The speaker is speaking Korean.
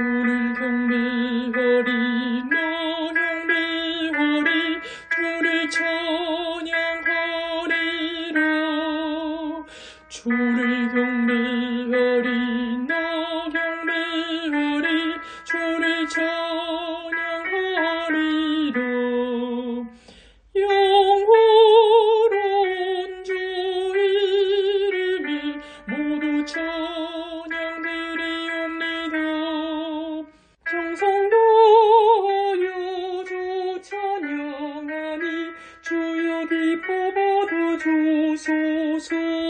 주리공리거리 노농리거리 주리 천양거리라. 주리경리거리 노경리거리 주리 천양거리라. 영원한 주 이름이 모두 천 そう。